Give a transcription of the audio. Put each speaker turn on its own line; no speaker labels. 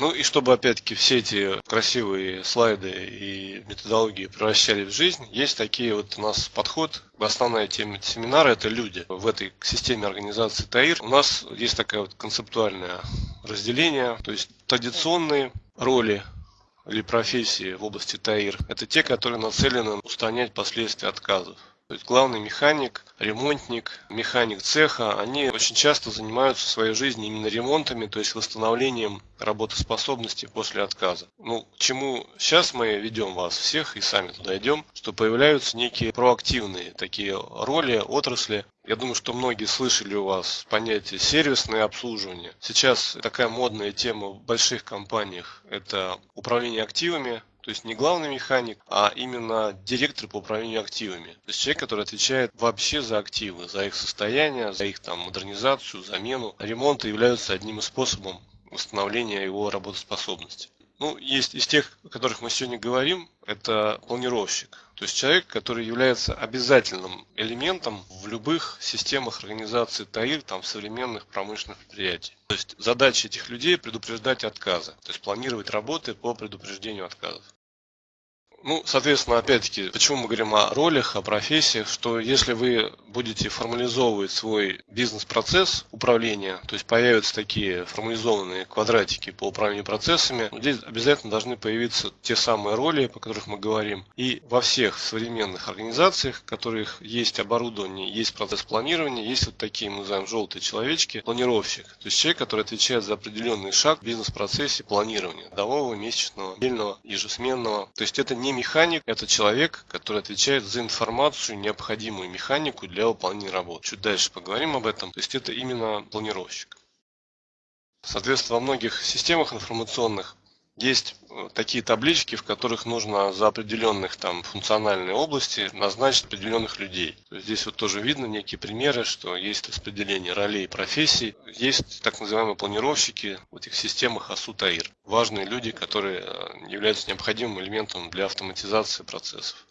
Ну и чтобы опять-таки все эти красивые слайды и методологии превращали в жизнь, есть такие вот у нас подход. Основная тема семинара – это люди. В этой системе организации ТАИР у нас есть такое вот концептуальное разделение, то есть традиционные роли или профессии в области ТАИР – это те, которые нацелены устранять последствия отказов. То есть главный механик, ремонтник, механик цеха, они очень часто занимаются в своей жизни именно ремонтами, то есть восстановлением работоспособности после отказа. Ну, к чему сейчас мы ведем вас всех и сами туда идем, что появляются некие проактивные такие роли, отрасли. Я думаю, что многие слышали у вас понятие сервисное обслуживание. Сейчас такая модная тема в больших компаниях – это управление активами, то есть не главный механик, а именно директор по управлению активами. То есть человек, который отвечает вообще за активы, за их состояние, за их там модернизацию, замену. Ремонты являются одним из способов восстановления его работоспособности. Ну, есть из тех, о которых мы сегодня говорим, это планировщик. То есть человек, который является обязательным элементом в любых системах организации ТАИР, там, современных промышленных предприятий. То есть задача этих людей предупреждать отказы, то есть планировать работы по предупреждению отказов. Ну, соответственно, опять-таки, почему мы говорим о ролях, о профессиях, что если вы будете формализовывать свой бизнес-процесс управления, то есть появятся такие формализованные квадратики по управлению процессами, здесь обязательно должны появиться те самые роли, по которых мы говорим. И во всех современных организациях, в которых есть оборудование, есть процесс планирования, есть вот такие, мы называем желтые человечки, планировщик. То есть человек, который отвечает за определенный шаг в бизнес-процессе планирования, годового, месячного, недельного, ежесменного. То есть это не механик, это человек, который отвечает за информацию, необходимую механику для выполнения работы. Чуть дальше поговорим об этом. То есть это именно планировщик. Соответственно, во многих системах информационных есть э, такие таблички, в которых нужно за определенных там функциональные области назначить определенных людей. Здесь вот тоже видно некие примеры, что есть распределение ролей и профессий. Есть так называемые планировщики в этих системах АСУ-ТАИР. Важные люди, которые э, являются необходимым элементом для автоматизации процессов.